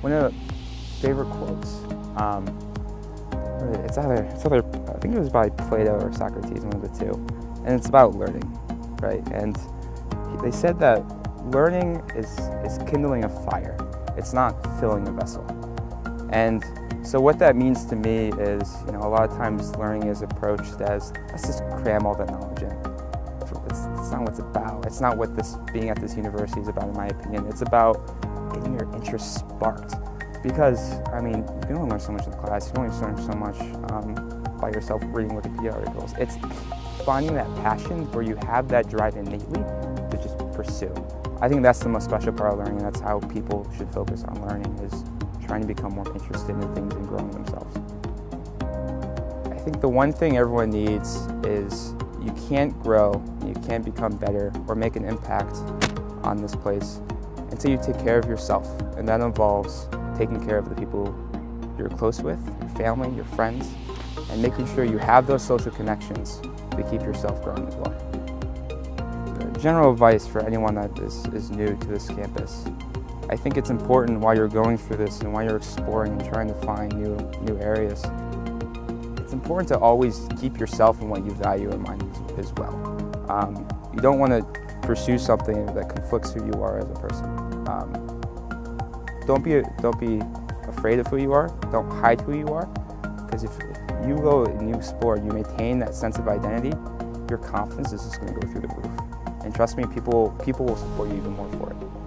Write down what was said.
one of the favorite quotes, um, it's either, it's either, I think it was by Plato or Socrates, one of the two, and it's about learning, right? And they said that learning is, is kindling a fire. It's not filling a vessel. And so what that means to me is, you know, a lot of times learning is approached as, let's just cram all the knowledge in. It's, it's not what it's about. It's not what this being at this university is about, in my opinion. It's about interest sparked. Because, I mean, you can only learn so much in class. You can only learn so much um, by yourself reading Wikipedia articles. It's finding that passion where you have that drive innately to just pursue. I think that's the most special part of learning, and that's how people should focus on learning, is trying to become more interested in things and growing themselves. I think the one thing everyone needs is you can't grow, you can't become better or make an impact on this place until you take care of yourself. And that involves taking care of the people you're close with, your family, your friends, and making sure you have those social connections to keep yourself growing as well. The general advice for anyone that is, is new to this campus, I think it's important while you're going through this and while you're exploring and trying to find new, new areas, it's important to always keep yourself and what you value in mind as well. Um, you don't want to pursue something that conflicts who you are as a person. Um, don't be don't be afraid of who you are. Don't hide who you are, because if, if you go and you explore, you maintain that sense of identity, your confidence is just going to go through the roof. And trust me, people people will support you even more for it.